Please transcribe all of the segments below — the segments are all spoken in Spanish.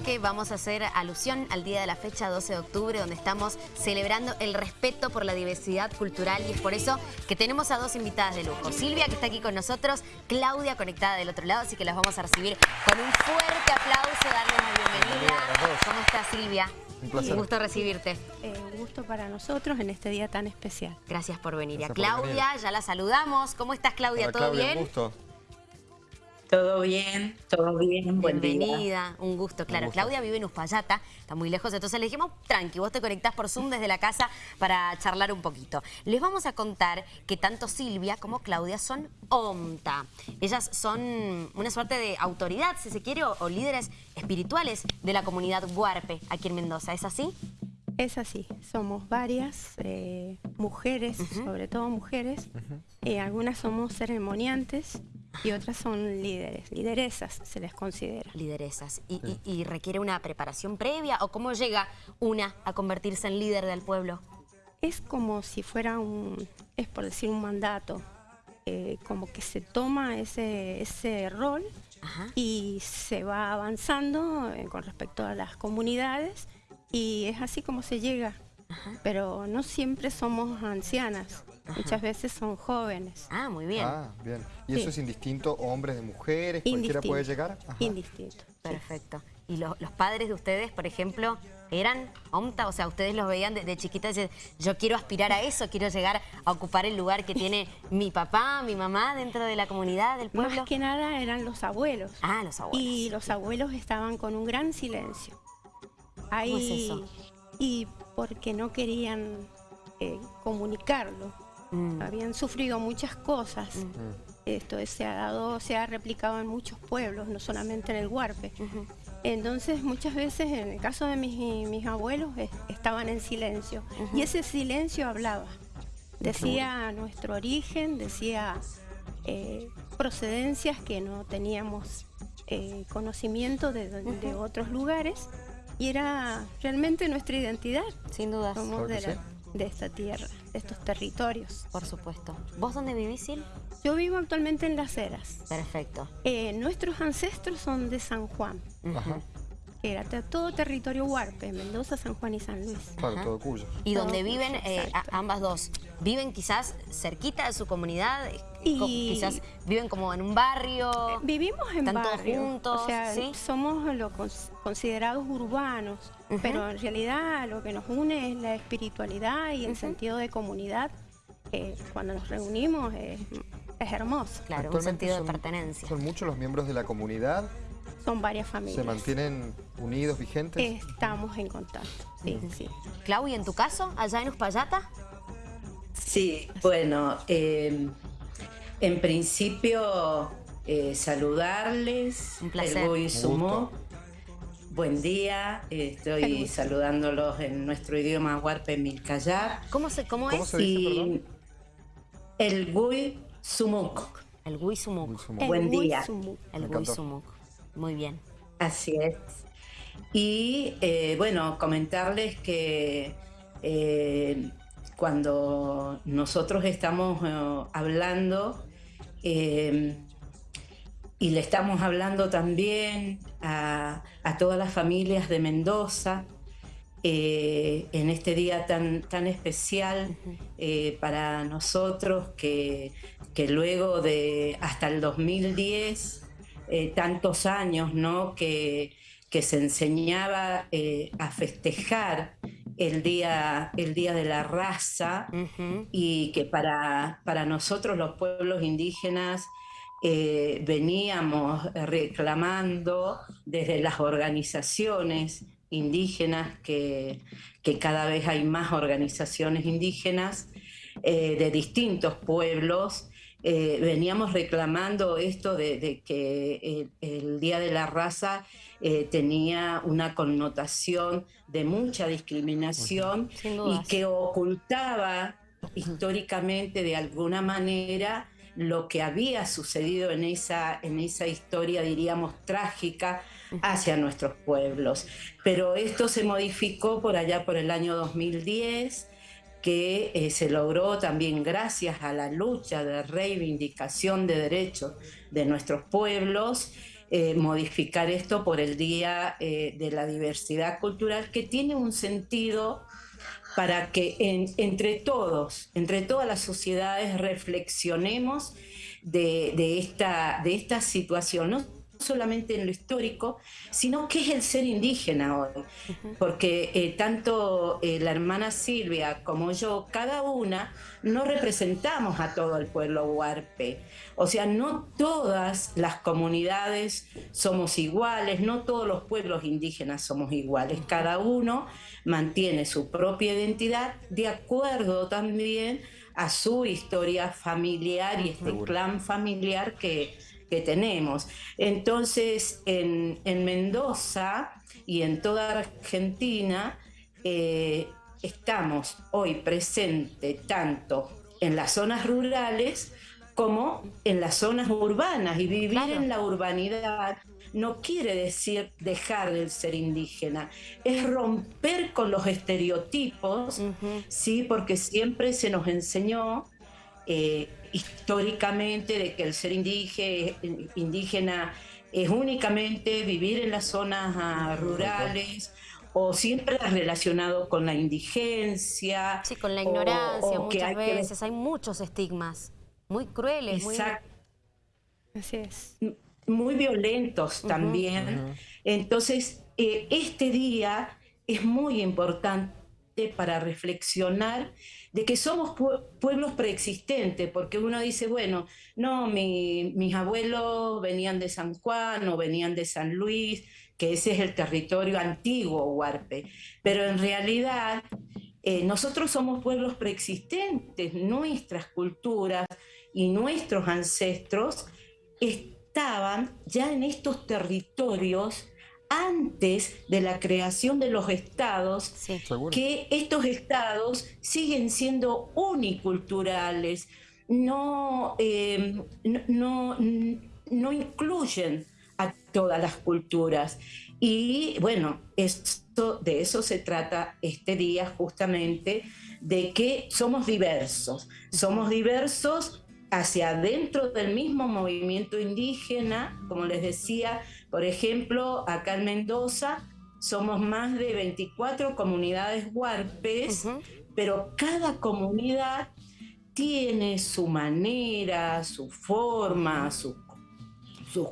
bloque vamos a hacer alusión al día de la fecha 12 de octubre, donde estamos celebrando el respeto por la diversidad cultural y es por eso que tenemos a dos invitadas de lujo. Silvia, que está aquí con nosotros, Claudia, conectada del otro lado, así que las vamos a recibir con un fuerte aplauso, darles la bienvenida. ¿Cómo estás, Silvia? Un placer. Un gusto recibirte. Eh, un gusto para nosotros en este día tan especial. Gracias por venir. Gracias a Claudia, ya la saludamos. ¿Cómo estás, Claudia? Hola, ¿Todo Claudia, bien? Un gusto. Todo bien, todo bien, buen día. Bienvenida, un gusto, claro. gusto. Claudia vive en Uspallata, está muy lejos, entonces le dijimos, tranqui, vos te conectás por Zoom desde la casa para charlar un poquito. Les vamos a contar que tanto Silvia como Claudia son OMTA. Ellas son una suerte de autoridad, si se quiere, o, o líderes espirituales de la comunidad Huarpe aquí en Mendoza, ¿es así? Es así, somos varias eh, mujeres, sobre todo mujeres. Eh, algunas somos ceremoniantes y otras son líderes, lideresas se les considera. Lideresas. ¿Y, y- y requiere una preparación previa o cómo llega una a convertirse en líder del pueblo? Es como si fuera un, es por decir un mandato, eh, como que se toma ese, ese rol Ajá. y se va avanzando eh, con respecto a las comunidades y es así como se llega. Pero no siempre somos ancianas, muchas veces son jóvenes. Ah, muy bien. Ah, bien. ¿Y Sí. eso es indistinto, hombres de mujeres? ¿Cualquiera puede Indistinto, llegar? Ajá. Indistinto. Perfecto. ¿Y lo- los padres de ustedes, por ejemplo, eran OMTA? O sea, ustedes los veían de, de chiquitas y decían, yo quiero aspirar a eso, quiero llegar a ocupar el lugar que tiene mi papá, mi mamá dentro de la comunidad, del pueblo. Más que nada eran los abuelos. Ah, los abuelos. Y los abuelos estaban con un gran silencio. Ahí, es eso? Y porque no querían eh, comunicarlo. Mm. Habían sufrido muchas cosas. Esto se ha dado, se ha replicado en muchos pueblos, no solamente en el Huarpe. Entonces, muchas veces, en el caso de mis, mis abuelos, eh, estaban en silencio. Y ese silencio hablaba. Decía nuestro origen, decía eh, procedencias que no teníamos eh, conocimiento de, de otros lugares. Y era realmente nuestra identidad. Sin dudas, Somos de, la- sí. De esta tierra, de estos territorios. por supuesto. ¿Vos dónde vivís, Sil? Yo vivo actualmente en Las Heras. Perfecto. Eh, nuestros ancestros son de San Juan, Ajá. Que era todo territorio huarpe, Mendoza, San Juan y San Luis. Claro, todo Cuyo. Y Todo donde Cuyo, viven eh, ambas dos, ¿viven quizás cerquita de su comunidad? Y- Co- Quizás viven como en un barrio. Vivimos en ¿Están todos barrio, juntos? o sea, ¿Sí? somos lo cons- considerados urbanos, pero en realidad lo que nos une es la espiritualidad y el sentido de comunidad. que cuando nos reunimos es, es hermoso. Claro, un sentido de pertenencia. Son muchos los miembros de la comunidad. Son varias ¿Se familias. mantienen unidos, vigentes? Estamos en contacto, sí, sí. Clau, ¿y en tu caso, allá en Uspallata? Sí, bueno, eh, en principio eh, saludarles. Un placer. El Gui gusto. Buen día, eh, estoy saludándolos en nuestro idioma huarpe milcayar. ¿Cómo, se, cómo, ¿Cómo es? se dice, Y perdón? el Gui Sumuk. El sumo. El Buen día. El Me encantó. Muy bien. Así es. Y eh, bueno, comentarles que eh, cuando nosotros estamos eh, hablando y le estamos hablando también a, a todas las familias de Mendoza, eh, en este día tan, tan especial eh, para nosotros que, que luego de hasta el 2010, eh, tantos años ¿no? que, que se enseñaba eh, a festejar el día, el día de la raza y que para, para nosotros los pueblos indígenas eh, veníamos reclamando desde las organizaciones indígenas, que, que cada vez hay más organizaciones indígenas eh, de distintos pueblos, eh, veníamos reclamando esto de, de que el, el Día de la Raza eh, tenía una connotación de mucha discriminación y que ocultaba históricamente de alguna manera lo que había sucedido en esa, en esa historia, diríamos, trágica hacia nuestros pueblos. Pero esto se modificó por allá por el año 2010, que eh, se logró también gracias a la lucha de reivindicación de derechos de nuestros pueblos, eh, modificar esto por el Día eh, de la Diversidad Cultural, que tiene un sentido para que entre todos, entre todas las sociedades, reflexionemos de, esta, de esta situación. Solamente en lo histórico, sino que es el ser indígena hoy. Porque eh, tanto eh, la hermana Silvia como yo, cada una, no representamos a todo el pueblo huarpe. O sea, no todas las comunidades somos iguales, no todos los pueblos indígenas somos iguales. Cada uno mantiene su propia identidad de acuerdo también a su historia familiar y este clan familiar que, que tenemos. Entonces, en, Mendoza y en toda Argentina eh, estamos hoy presentes tanto en las zonas rurales como en las zonas urbanas. Y vivir en la urbanidad no quiere decir dejar de ser indígena, es romper con los estereotipos, ¿sí? porque siempre se nos enseñó eh, históricamente de que el ser indígena, es únicamente vivir en las zonas ah, rurales o siempre relacionado con la indigencia. Sí, con la ignorancia muchas veces. Hay muchos estigmas muy crueles. Exacto. Muy... Así es. Muy violentos también. Entonces, eh, este día es muy importante para reflexionar de que somos pueblos preexistentes, porque uno dice, bueno, no, mis abuelos venían de San Juan o venían de San Luis, que ese es el territorio antiguo Huarpe, pero en realidad eh, nosotros somos pueblos preexistentes, nuestras culturas y nuestros ancestros estaban ya en estos territorios antes de la creación de los estados, que estos estados siguen siendo uniculturales, no, em, no, no, incluyen a todas las culturas. Y bueno, esto, de eso se trata este día justamente, de que somos diversos, somos diversos hacia adentro del mismo movimiento indígena, como les decía, por ejemplo, acá en Mendoza somos más de 24 comunidades huarpes, pero cada comunidad tiene su manera, su forma, sus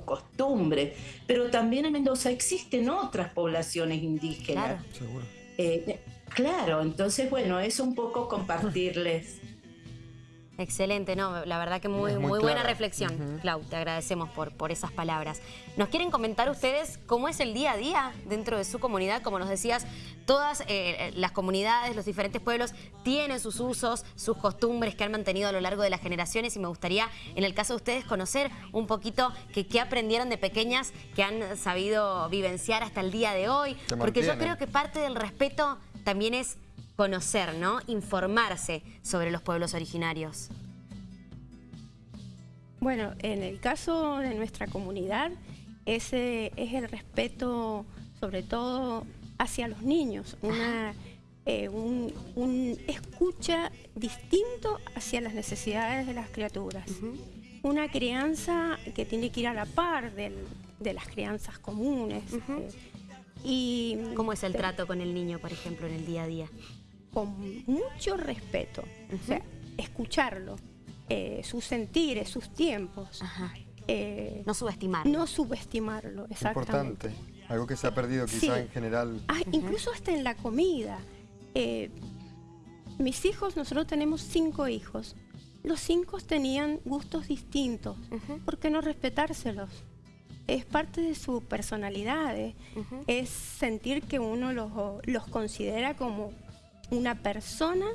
costumbres, pero también en Mendoza existen otras poblaciones indígenas. Claro, eh, claro entonces bueno, es un poco compartirles Excelente, no, la verdad que muy, muy, buena reflexión, Clau, te agradecemos por, por esas palabras. ¿Nos quieren comentar ustedes cómo es el día a día dentro de su comunidad? Como nos decías, todas eh, las comunidades, los diferentes pueblos tienen sus usos, sus costumbres que han mantenido a lo largo de las generaciones y me gustaría, en el caso de ustedes, conocer un poquito qué aprendieron de pequeñas que han sabido vivenciar hasta el día de hoy, porque yo creo que parte del respeto también es conocer, ¿no? Informarse sobre los pueblos originarios. Bueno, en el caso de nuestra comunidad, ese es el respeto sobre todo hacia los niños, una, eh, un, escucha distinto hacia las necesidades de las criaturas. Una crianza que tiene que ir a la par de las crianzas comunes. Eh, y, ¿Cómo es el trato con el niño, por ejemplo, en el día a día? Con mucho respeto, o sea, escucharlo, eh, sus sentires, sus tiempos. Eh, no subestimarlo. No subestimarlo, exactamente. Importante, algo que se ha perdido quizá en general. Ah, incluso hasta en la comida. Eh, mis hijos, nosotros tenemos cinco hijos. Los cinco tenían gustos distintos. ¿Por qué no respetárselos? Es parte de su personalidad, es sentir que uno los, los considera como una persona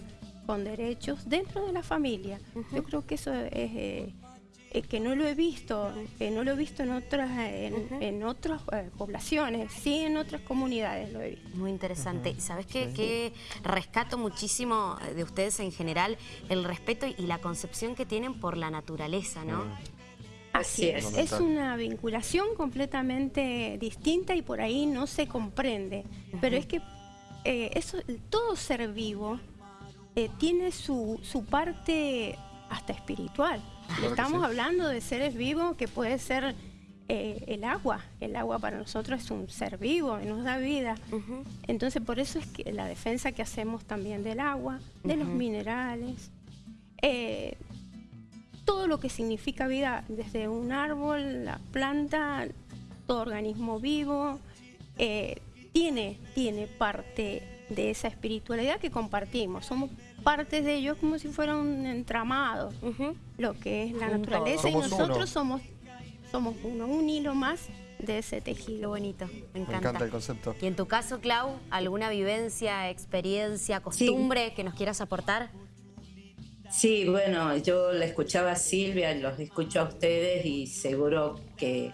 con derechos dentro de la familia. Yo creo que eso es... Eh, eh, que no lo he visto, que no lo he visto en otras, en, otras eh, poblaciones, sí en otras comunidades lo he visto. Muy interesante. ¿Sabes qué, que rescato muchísimo de ustedes en general? El respeto y la concepción que tienen por la naturaleza, ¿no? Así es, es una vinculación completamente distinta y por ahí no se comprende, pero es que eh, eso, todo ser vivo eh, tiene su, parte hasta espiritual. Estamos hablando de seres vivos que puede ser eh, el agua. El agua para nosotros es un ser vivo, nos da vida. Entonces por eso es que la defensa que hacemos también del agua, de los minerales, eh, todo lo que significa vida, desde un árbol, la planta, todo organismo vivo, eh, tiene, tiene parte de esa espiritualidad que compartimos. Somos partes de ellos como si fuera un entramado, lo que es la naturaleza y nosotros somos somos uno, un hilo más de ese tejido. bonito, me encanta. Me encanta el concepto. Y en tu caso, Clau, ¿alguna vivencia, experiencia, costumbre que nos quieras aportar? Sí, bueno, yo le escuchaba a Silvia, los escucho a ustedes y seguro que,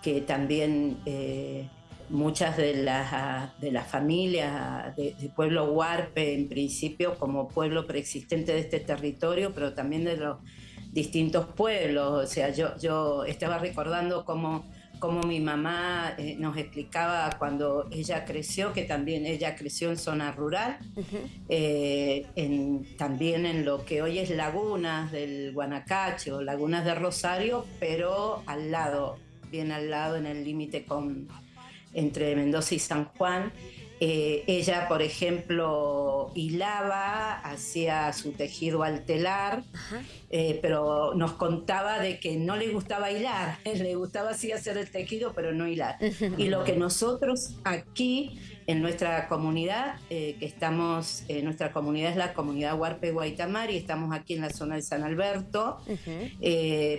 que también eh, muchas de las, de las familias del de pueblo Huarpe, en principio como pueblo preexistente de este territorio, pero también de los distintos pueblos. O sea, yo, yo estaba recordando cómo, cómo mi mamá eh, nos explicaba cuando ella creció, que también ella creció en zona rural, eh, en, también en lo que hoy es lagunas del Guanacacho, lagunas de Rosario, pero al lado, bien al lado, en el límite con entre Mendoza y San Juan. Eh, ella, por ejemplo, hilaba, hacía su tejido al telar, eh, pero nos contaba de que no le gustaba hilar, le gustaba sí hacer el tejido, pero no hilar. Y lo que nosotros aquí en nuestra comunidad, eh, que estamos, nuestra comunidad es la comunidad Huarpe Guaitamari, estamos aquí en la zona de San Alberto,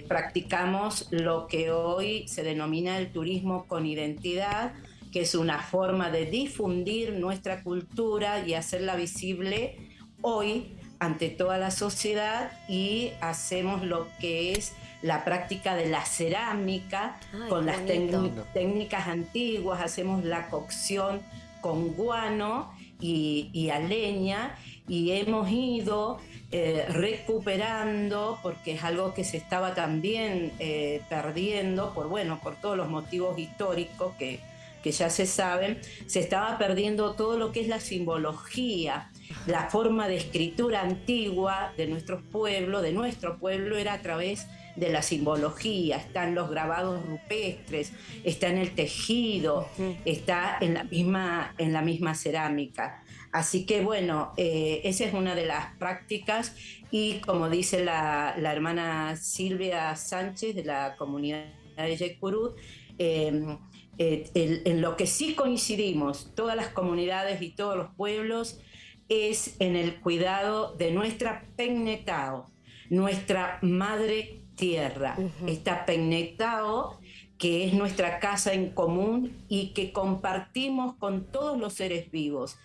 practicamos lo que hoy se denomina el turismo con identidad, que es una forma de difundir nuestra cultura y hacerla visible hoy ante toda la sociedad y hacemos lo que es la práctica de la cerámica con las técnicas antiguas, hacemos la cocción con guano y, a leña y hemos ido eh, recuperando porque es algo que se estaba también eh, perdiendo por bueno por todos los motivos históricos que, que ya se saben, se estaba perdiendo todo lo que es la simbología, la forma de escritura antigua de nuestros pueblos, de nuestro pueblo, era a través de la simbología, están los grabados rupestres, está en el tejido, está en la misma, en la misma cerámica. Así que bueno, eh, esa es una de las prácticas y como dice la, hermana Silvia Sánchez de la comunidad de Yecurut, eh, eh, en lo que sí coincidimos todas las comunidades y todos los pueblos es en el cuidado de nuestra Pegnetao, nuestra madre tierra. Esta Pegnetao que es nuestra casa en común y que compartimos con todos los seres vivos.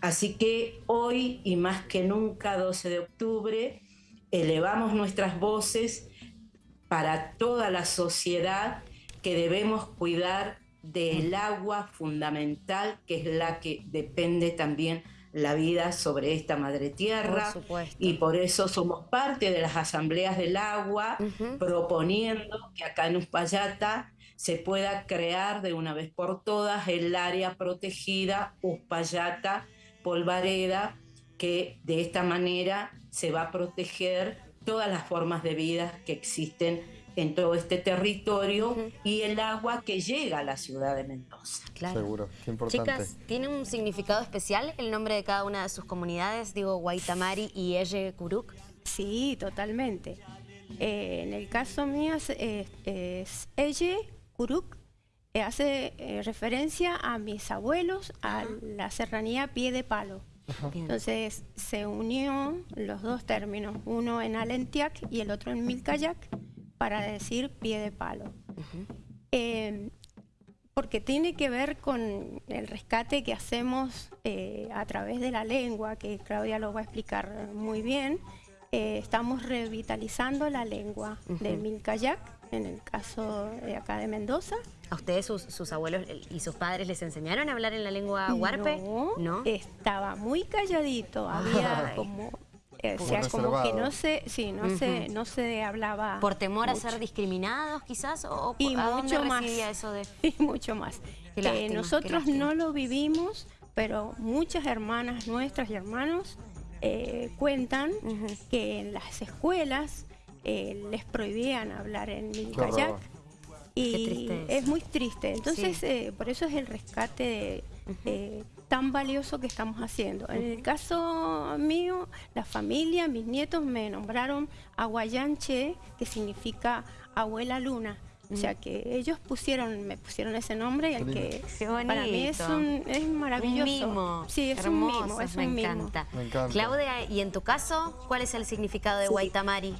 Así que hoy y más que nunca, 12 de octubre, elevamos nuestras voces para toda la sociedad que debemos cuidar del agua fundamental, que es la que depende también la vida sobre esta madre tierra. y por eso somos parte de las asambleas del agua, proponiendo que acá en Uspallata se pueda crear de una vez por todas el área protegida Uspallata Polvareda, que de esta manera se va a proteger todas las formas de vida que existen en todo este territorio y el agua que llega a la ciudad de Mendoza. Claro. Seguro, qué importante. Chicas, ¿tiene un significado especial el nombre de cada una de sus comunidades? Digo, Guaitamari y Elle Curuk. Sí, totalmente. Eh, en el caso mío es, es, Elle Curuk, eh, hace eh, referencia a mis abuelos, a la serranía Pie de Palo. Entonces se unió los dos términos, uno en Alentiac y el otro en Milcayac, para decir pie de palo. Em, porque tiene que ver con el rescate que hacemos eh, a través de la lengua, que Claudia lo va a explicar muy bien. Eh, estamos revitalizando la lengua de Milcayac, en el caso de acá de Mendoza. ¿A ustedes, sus, abuelos y sus padres les enseñaron a hablar en la lengua huarpe? No, ¿No? estaba muy calladito, había como o sea, como que no se, sí, no se, no se hablaba. ¿Por temor a ser discriminados quizás? ¿O, y mucho más. eso de...? Y mucho más. nosotros no lo vivimos, pero muchas hermanas nuestras y hermanos eh, cuentan que en las escuelas eh, les prohibían hablar en kayak Y triste es muy triste. Entonces, Sí. eh, por eso es el rescate eh, tan valioso que estamos haciendo. En el caso mío, la familia, mis nietos me nombraron Aguayanche, que significa abuela luna. O sea que ellos pusieron, me pusieron ese nombre y el que Qué para mí es, un, es maravilloso. Un mimo. Sí, es Hermoso, un mimo, es me un mimo. encanta. Me encanta. Claudia, ¿y en tu caso, cuál es el significado de Sí. Guaitamari?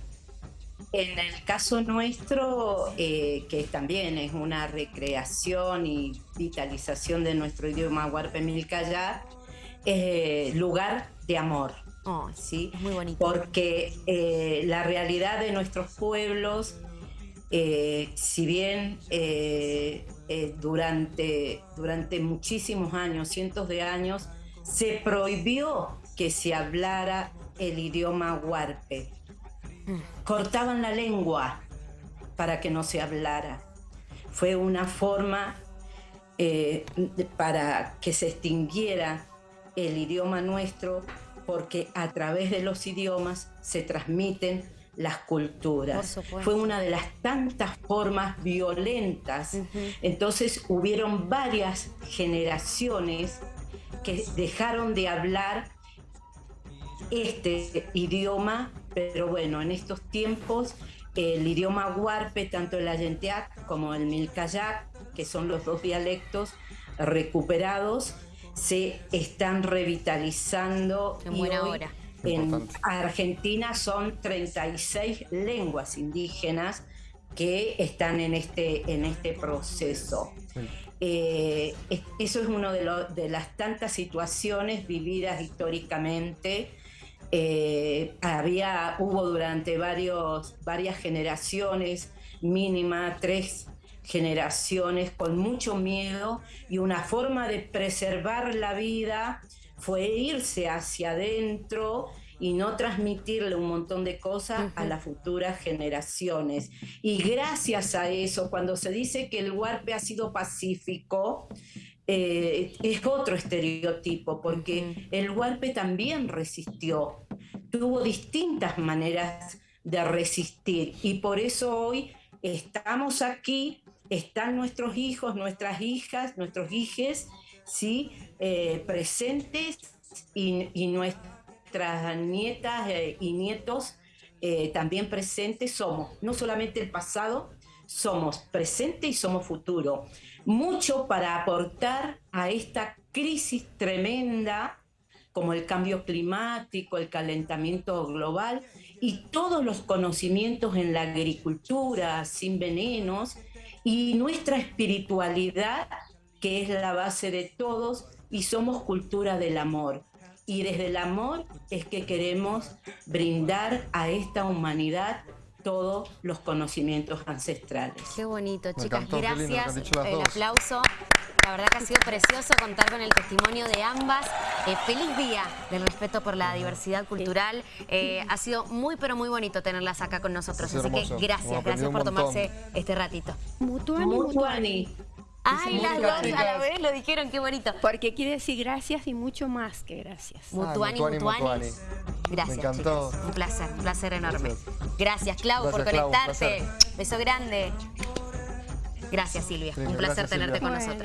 En el caso nuestro, eh, que también es una recreación y vitalización de nuestro idioma huarpe milcayá, es lugar de amor. Oh, ¿sí? es muy bonito. Porque eh, la realidad de nuestros pueblos, eh, si bien eh, eh, durante, durante muchísimos años, cientos de años, se prohibió que se hablara el idioma huarpe. Cortaban la lengua para que no se hablara. Fue una forma eh, para que se extinguiera el idioma nuestro, porque a través de los idiomas se transmiten las culturas. Fue una de las tantas formas violentas. Entonces hubieron varias generaciones que dejaron de hablar este idioma, pero bueno, en estos tiempos el idioma huarpe, tanto el ayenteac como el milcayac, que son los dos dialectos recuperados, se están revitalizando. En buena hoy hora. En Importante. Argentina son 36 lenguas indígenas que están en este, en este proceso. Sí. Eh, es- eso es una de las tantas situaciones vividas históricamente. Eh, había, hubo durante varios, varias generaciones, mínima tres generaciones, con mucho miedo y una forma de preservar la vida fue irse hacia adentro y no transmitirle un montón de cosas a las futuras generaciones. Y gracias a eso, cuando se dice que el huarpe ha sido pacífico, eh, es otro estereotipo, porque el huarpe también resistió, tuvo distintas maneras de resistir y por eso hoy estamos aquí, están nuestros hijos, nuestras hijas, nuestros hijes, ¿sí? Eh, presentes y, nuestras nietas eh, y nietos eh, también presentes somos, no solamente el pasado, somos presente y somos futuro. Mucho para aportar a esta crisis tremenda como el cambio climático, el calentamiento global y todos los conocimientos en la agricultura sin venenos y nuestra espiritualidad que es la base de todos y somos cultura del amor. Y desde el amor es que queremos brindar a esta humanidad todos los conocimientos ancestrales. Qué bonito, chicas. encantó, qué lindo lo que Gracias. El aplauso. La verdad que ha sido precioso contar con el testimonio de ambas. Eh, feliz día del respeto por la diversidad cultural. Eh, ha sido muy, pero muy bonito tenerlas acá con nosotros. Así que gracias, gracias por tomarse este ratito. Mutuani, mutuani. Ay, las dos a la vez lo dijeron, qué bonito. Porque quiere decir gracias y mucho más que gracias. Mutuani, Mutuani, Mutuani. Mutuani. Gracias, Me encantó. chicas. Un placer, un placer enorme. Gracias. Gracias, Clau, por Gracias, conectarte. Beso grande. Gracias, Silvia. Sí, un placer gracias, tenerte Silvia. con Bueno. nosotros.